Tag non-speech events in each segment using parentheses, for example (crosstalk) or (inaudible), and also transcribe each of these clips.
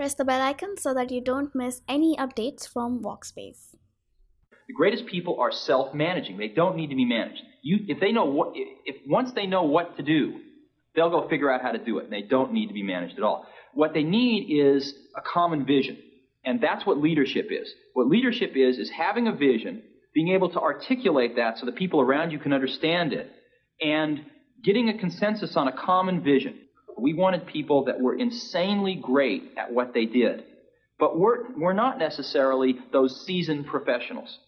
Press the bell icon so that you don't miss any updates from Walkspace. The greatest people are self-managing. They don't need to be managed. You, if they know what, if once they know what to do, they'll go figure out how to do it. And they don't need to be managed at all. What they need is a common vision. And that's what leadership is. What leadership is, is having a vision, being able to articulate that so the people around you can understand it, and getting a consensus on a common vision. We wanted people that were insanely great at what they did. But we're, we're not necessarily those seasoned professionals,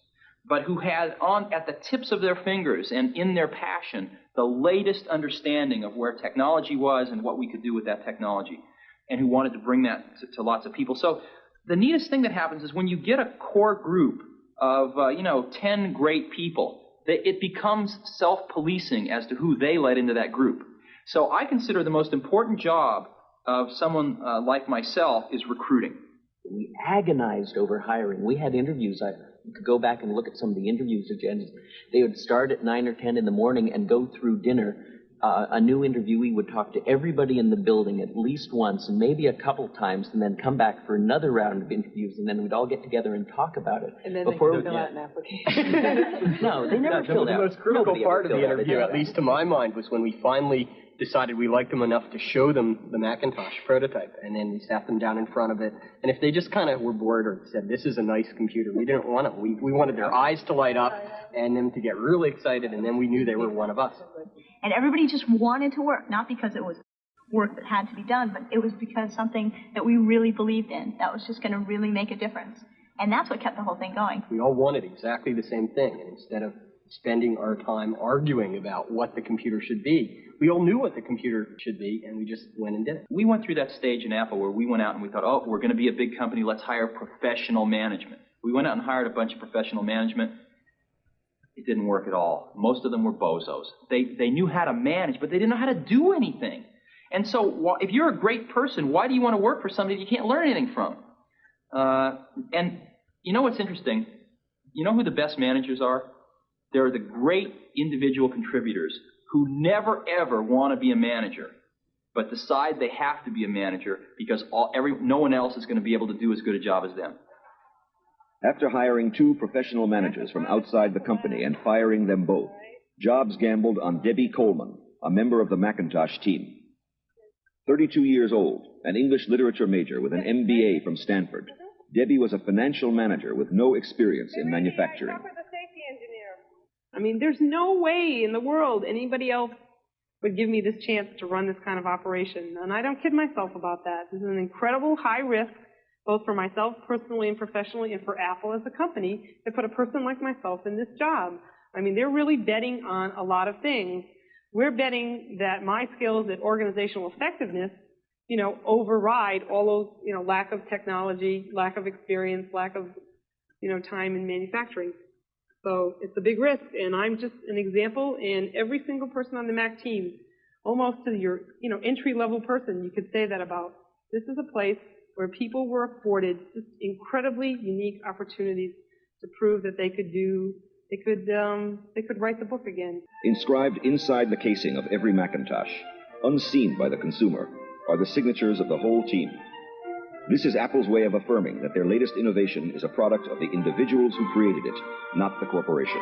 but who had on at the tips of their fingers and in their passion the latest understanding of where technology was and what we could do with that technology, and who wanted to bring that to, to lots of people. So the neatest thing that happens is when you get a core group of, uh, you know, 10 great people, that it becomes self-policing as to who they let into that group. So I consider the most important job of someone uh, like myself is recruiting. We agonized over hiring. We had interviews. I could go back and look at some of the interviews agendas. They would start at 9 or 10 in the morning and go through dinner uh, a new interviewee would talk to everybody in the building at least once and maybe a couple times and then come back for another round of interviews and then we'd all get together and talk about it. And then before they we, fill out an application. (laughs) no, they never the, filled the out. most critical Nobody part of the interview, at least to my mind, was when we finally decided we liked them enough to show them the Macintosh prototype. And then we sat them down in front of it. And if they just kind of were bored or said, this is a nice computer, we didn't want it. We, we wanted their eyes to light up and them to get really excited. And then we knew they were one of us. And everybody just wanted to work, not because it was work that had to be done, but it was because something that we really believed in that was just going to really make a difference. And that's what kept the whole thing going. We all wanted exactly the same thing. And instead of spending our time arguing about what the computer should be, we all knew what the computer should be, and we just went and did it. We went through that stage in Apple where we went out and we thought, oh, we're going to be a big company, let's hire professional management. We went out and hired a bunch of professional management it didn't work at all. Most of them were bozos. They, they knew how to manage, but they didn't know how to do anything. And so, if you're a great person, why do you want to work for somebody you can't learn anything from? Uh, and you know what's interesting? You know who the best managers are? They're the great individual contributors who never ever want to be a manager, but decide they have to be a manager because all, every, no one else is going to be able to do as good a job as them. After hiring two professional managers from outside the company and firing them both, Jobs gambled on Debbie Coleman, a member of the Macintosh team. 32 years old, an English literature major with an MBA from Stanford, Debbie was a financial manager with no experience in manufacturing. I mean, there's no way in the world anybody else would give me this chance to run this kind of operation. And I don't kid myself about that. This is an incredible high risk both for myself personally and professionally and for Apple as a company to put a person like myself in this job. I mean, they're really betting on a lot of things. We're betting that my skills at organizational effectiveness, you know, override all those, you know, lack of technology, lack of experience, lack of, you know, time in manufacturing. So it's a big risk, and I'm just an example, and every single person on the Mac team, almost to your, you know, entry-level person, you could say that about. This is a place where people were afforded just incredibly unique opportunities to prove that they could do, they could, um, they could write the book again. Inscribed inside the casing of every Macintosh, unseen by the consumer, are the signatures of the whole team. This is Apple's way of affirming that their latest innovation is a product of the individuals who created it, not the corporation.